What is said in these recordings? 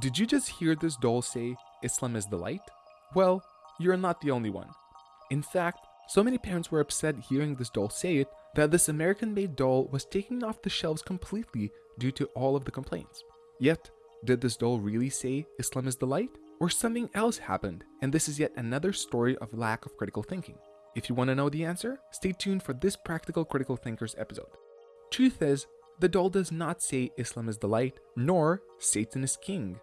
Did you just hear this doll say, Islam is the light? Well, you're not the only one. In fact, so many parents were upset hearing this doll say it that this American made doll was taken off the shelves completely due to all of the complaints. Yet, did this doll really say Islam is the light? Or something else happened, and this is yet another story of lack of critical thinking? If you want to know the answer, stay tuned for this Practical Critical Thinkers episode. Truth is, the doll does not say Islam is the light, nor Satan is king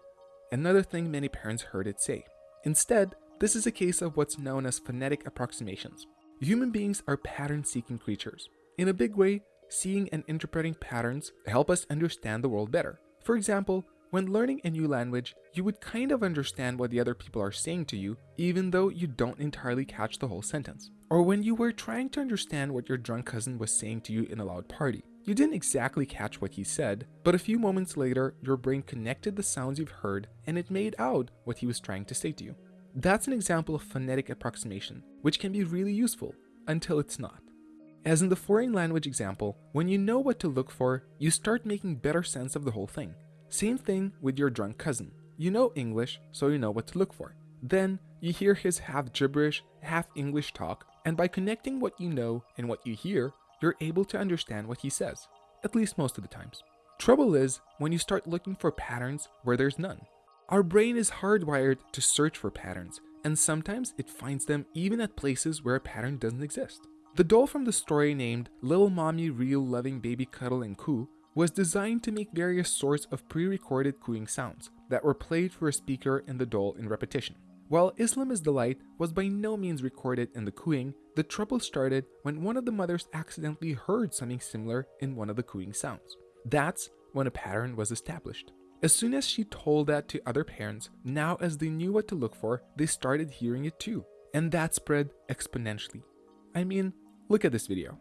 another thing many parents heard it say. Instead, this is a case of what's known as phonetic approximations. Human beings are pattern-seeking creatures. In a big way, seeing and interpreting patterns help us understand the world better. For example, when learning a new language, you would kind of understand what the other people are saying to you, even though you don't entirely catch the whole sentence. Or when you were trying to understand what your drunk cousin was saying to you in a loud party. You didn't exactly catch what he said, but a few moments later, your brain connected the sounds you've heard and it made out what he was trying to say to you. That's an example of phonetic approximation, which can be really useful until it's not. As in the foreign language example, when you know what to look for, you start making better sense of the whole thing. Same thing with your drunk cousin. You know English, so you know what to look for. Then, you hear his half gibberish, half English talk, and by connecting what you know and what you hear, you're able to understand what he says, at least most of the times. Trouble is when you start looking for patterns where there's none. Our brain is hardwired to search for patterns, and sometimes it finds them even at places where a pattern doesn't exist. The doll from the story named Little Mommy Real Loving Baby Cuddle and Coo was designed to make various sorts of pre-recorded cooing sounds that were played for a speaker in the doll in repetition. While Islam is the Light was by no means recorded in the cooing, the trouble started when one of the mothers accidentally heard something similar in one of the cooing sounds. That's when a pattern was established. As soon as she told that to other parents, now as they knew what to look for, they started hearing it too. And that spread exponentially. I mean, look at this video.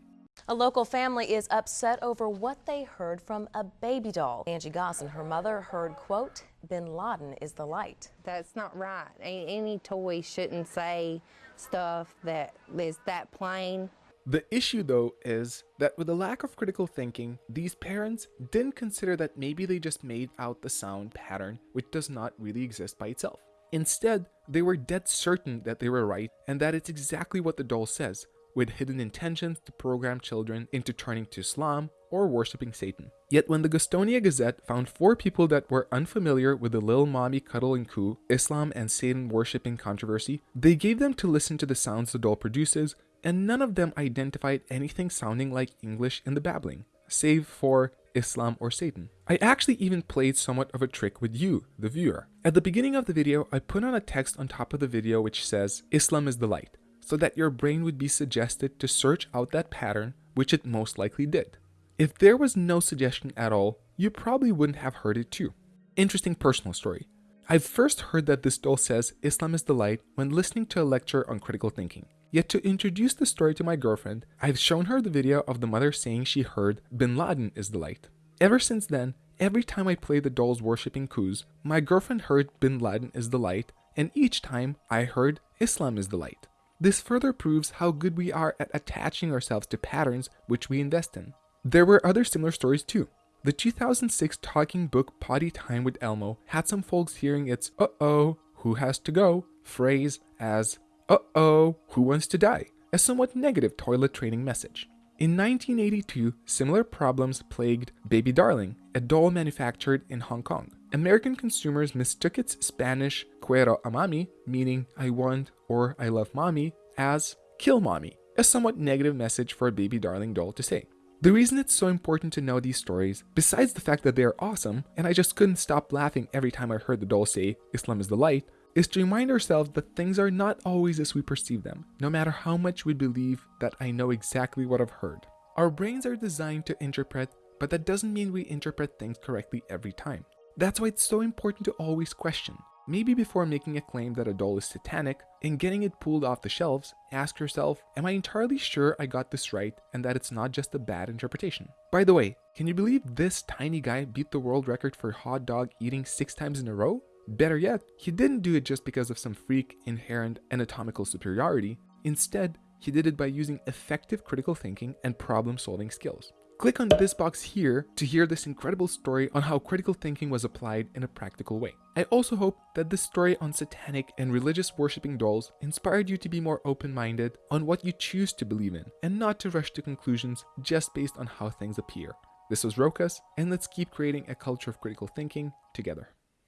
A local family is upset over what they heard from a baby doll. Angie Goss and her mother heard, quote, Bin Laden is the light. That's not right. Any toy shouldn't say stuff that is that plain. The issue though is that with a lack of critical thinking, these parents didn't consider that maybe they just made out the sound pattern which does not really exist by itself. Instead, they were dead certain that they were right and that it's exactly what the doll says, with hidden intentions to program children into turning to Islam or worshipping Satan. Yet when the Gastonia Gazette found four people that were unfamiliar with the Lil Mommy Cuddle and Coo, Islam and Satan worshipping controversy, they gave them to listen to the sounds the doll produces, and none of them identified anything sounding like English in the babbling, save for Islam or Satan. I actually even played somewhat of a trick with you, the viewer. At the beginning of the video, I put on a text on top of the video which says, Islam is the light, so that your brain would be suggested to search out that pattern, which it most likely did. If there was no suggestion at all, you probably wouldn't have heard it too. Interesting personal story. I first heard that this doll says Islam is the light when listening to a lecture on critical thinking. Yet to introduce the story to my girlfriend, I've shown her the video of the mother saying she heard Bin Laden is the light. Ever since then, every time I play the dolls worshipping coos, my girlfriend heard Bin Laden is the light, and each time I heard Islam is the light. This further proves how good we are at attaching ourselves to patterns which we invest in. There were other similar stories too. The 2006 talking book Potty Time with Elmo had some folks hearing its uh-oh, who has to go phrase as uh-oh, who wants to die, a somewhat negative toilet training message. In 1982, similar problems plagued Baby Darling, a doll manufactured in Hong Kong. American consumers mistook its Spanish quiero a mami, meaning I want or I love mommy, as kill mommy, a somewhat negative message for a Baby Darling doll to say. The reason it's so important to know these stories, besides the fact that they are awesome, and I just couldn't stop laughing every time I heard the doll say, Islam is the light, is to remind ourselves that things are not always as we perceive them, no matter how much we believe that I know exactly what I've heard. Our brains are designed to interpret, but that doesn't mean we interpret things correctly every time. That's why it's so important to always question. Maybe before making a claim that a doll is satanic and getting it pulled off the shelves, ask yourself, am I entirely sure I got this right and that it's not just a bad interpretation? By the way, can you believe this tiny guy beat the world record for hot dog eating six times in a row? Better yet, he didn't do it just because of some freak inherent anatomical superiority. Instead, he did it by using effective critical thinking and problem solving skills. Click on this box here to hear this incredible story on how critical thinking was applied in a practical way. I also hope that this story on satanic and religious worshipping dolls inspired you to be more open-minded on what you choose to believe in and not to rush to conclusions just based on how things appear. This was Rokas, and let's keep creating a culture of critical thinking together.